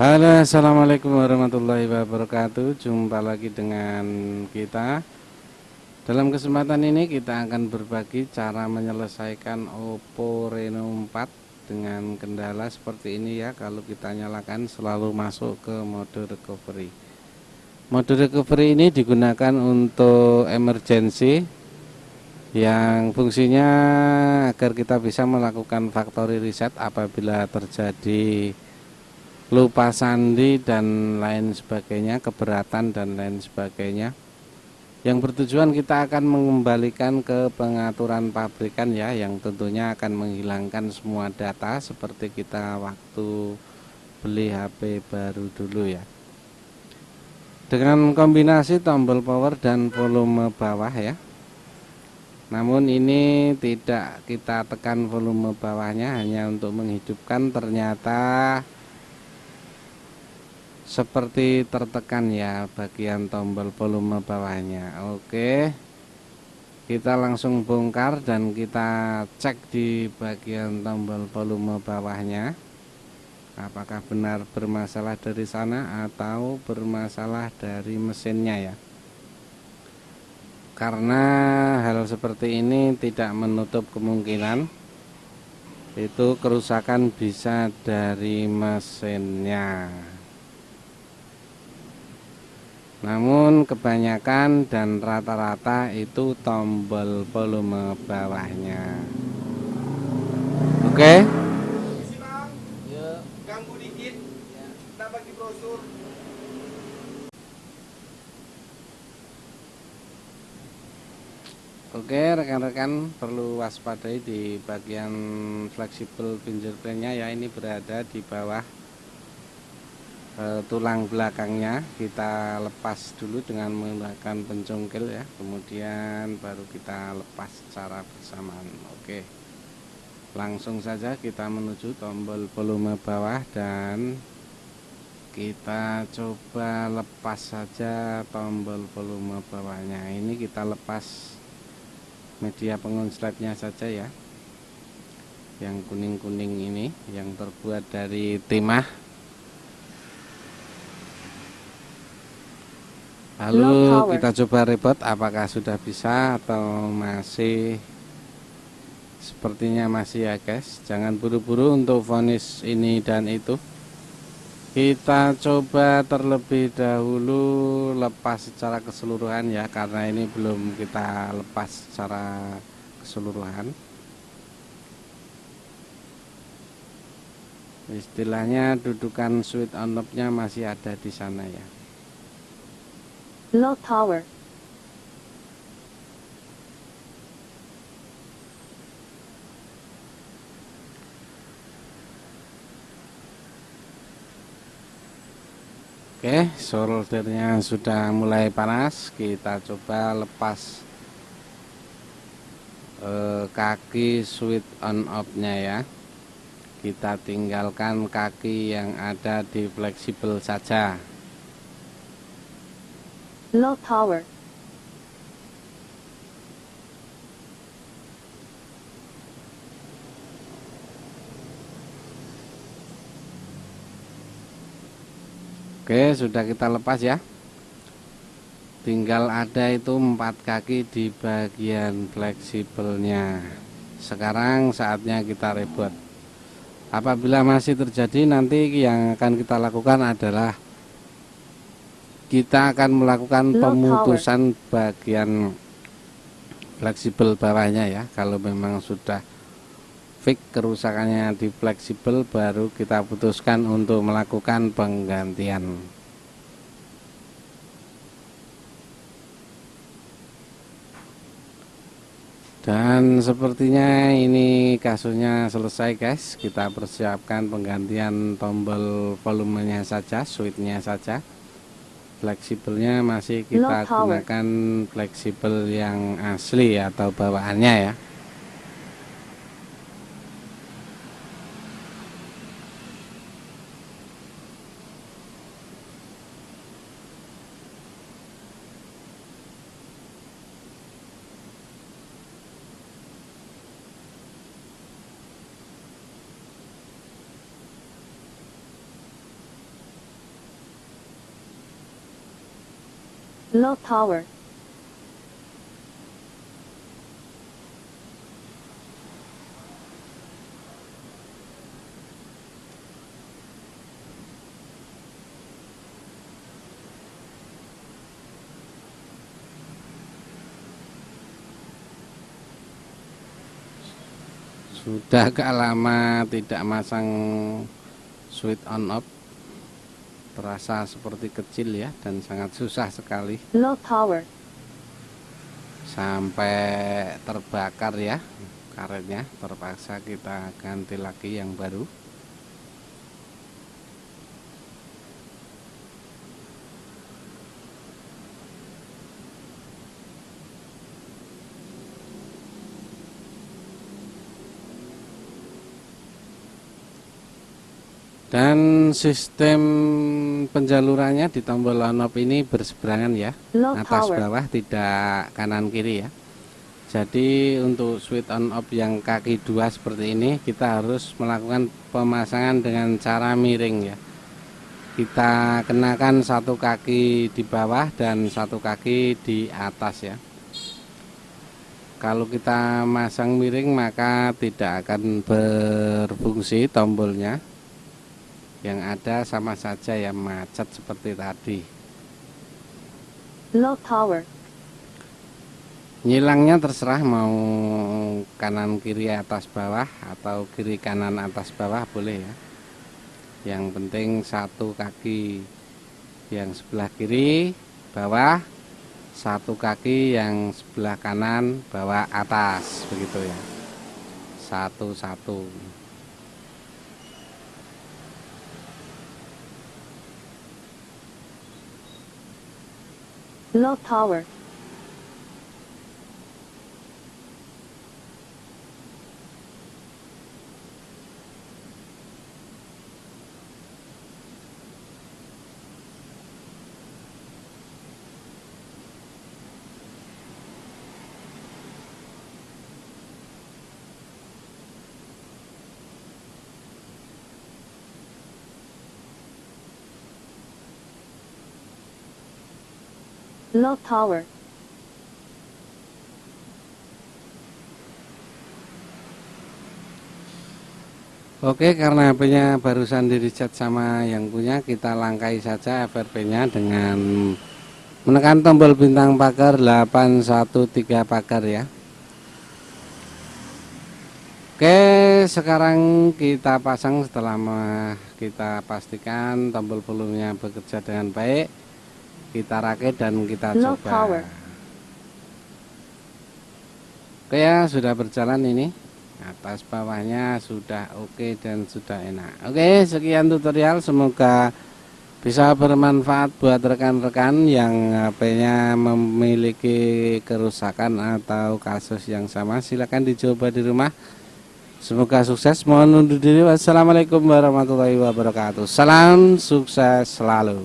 Halo assalamualaikum warahmatullahi wabarakatuh. Jumpa lagi dengan kita. Dalam kesempatan ini kita akan berbagi cara menyelesaikan Oppo Reno 4 Dengan kendala seperti ini ya. Kalau kita nyalakan selalu masuk ke mode recovery. Mode recovery ini digunakan untuk emergency Yang fungsinya agar kita bisa melakukan factory reset apabila terjadi lupa sandi dan lain sebagainya keberatan dan lain sebagainya. Yang bertujuan kita akan mengembalikan ke pengaturan pabrikan ya yang tentunya akan menghilangkan semua data seperti kita waktu beli HP baru dulu ya. Dengan kombinasi tombol power dan volume bawah ya. Namun ini tidak kita tekan volume bawahnya hanya untuk menghidupkan. Ternyata seperti tertekan ya bagian tombol volume bawahnya. Oke. Kita langsung bongkar dan kita cek di bagian tombol volume bawahnya. Apakah benar bermasalah dari sana atau bermasalah dari mesinnya ya? Karena hal seperti ini tidak menutup kemungkinan itu kerusakan bisa dari mesinnya namun kebanyakan dan rata-rata itu tombol volume bawahnya oke okay? Oke rekan-rekan perlu waspadai di bagian fleksibel fingerprintnya ya ini berada di bawah e, tulang belakangnya kita lepas dulu dengan menggunakan pencongkel ya. Kemudian baru kita lepas secara bersamaan. Oke. Langsung saja kita menuju tombol volume bawah dan kita coba lepas saja tombol volume bawahnya. Ini kita lepas media pengonsletnya saja ya. Yang kuning-kuning ini yang terbuat dari timah Lalu kita coba rebot apakah sudah bisa atau masih? Sepertinya masih ya guys. Jangan buru-buru untuk vonis ini dan itu. Kita coba terlebih dahulu lepas secara keseluruhan ya karena ini belum kita lepas secara keseluruhan. Istilahnya dudukan switch on off nya masih ada di sana ya Low Tower Oke, soldernya sudah mulai panas. Kita coba lepas eh, kaki switch on off-nya ya. Kita tinggalkan kaki yang ada di fleksibel saja. Low Tower Oke sudah kita lepas ya. Tinggal ada itu empat kaki di bagian fleksibelnya. Sekarang saatnya kita rebot apabila masih terjadi nanti yang akan kita lakukan adalah kita akan melakukan pemutusan bagian fleksibel bawahnya ya. Kalau memang sudah fix kerusakannya di fleksibel baru kita putuskan untuk melakukan penggantian. Dan sepertinya ini kasusnya selesai guys. Kita persiapkan penggantian tombol volumenya saja switchnya saja fleksibelnya masih kita gunakan fleksibel yang asli atau bawaannya ya Low power. sudah agak lama tidak masang switch on off terasa seperti kecil ya dan sangat susah sekali. Low power. sampai terbakar ya karetnya. Terpaksa kita ganti lagi yang baru dan sistem penjalurannya di tombol on off ini berseberangan ya. Low atas power. bawah tidak kanan kiri ya. Jadi untuk switch on off yang kaki dua seperti ini kita harus melakukan pemasangan dengan cara miring ya. Kita kenakan satu kaki di bawah dan satu kaki di atas ya. Kalau kita masang miring maka tidak akan berfungsi tombolnya yang ada sama saja ya macet seperti tadi. Low power. nyilangnya terserah mau kanan kiri atas bawah atau kiri kanan atas bawah boleh ya. Yang penting satu kaki yang sebelah kiri bawah. Satu kaki yang sebelah kanan bawah atas. Begitu ya. Satu-satu Low power. Low power. Oke karena HP-nya barusan di reset sama yang punya kita langkai saja FRP-nya dengan menekan tombol bintang pagar 813 pagar ya Oke sekarang kita pasang setelah kita pastikan tombol volumenya bekerja dengan baik kita rakit dan kita Low coba. power. Oke ya sudah berjalan ini. Atas bawahnya sudah oke dan sudah enak. Oke sekian tutorial. Semoga bisa bermanfaat buat rekan-rekan yang HP-nya memiliki kerusakan atau kasus yang sama. Silahkan dicoba di rumah. Semoga sukses. Mohon undur diri. Wassalamualaikum warahmatullahi wabarakatuh. Salam sukses selalu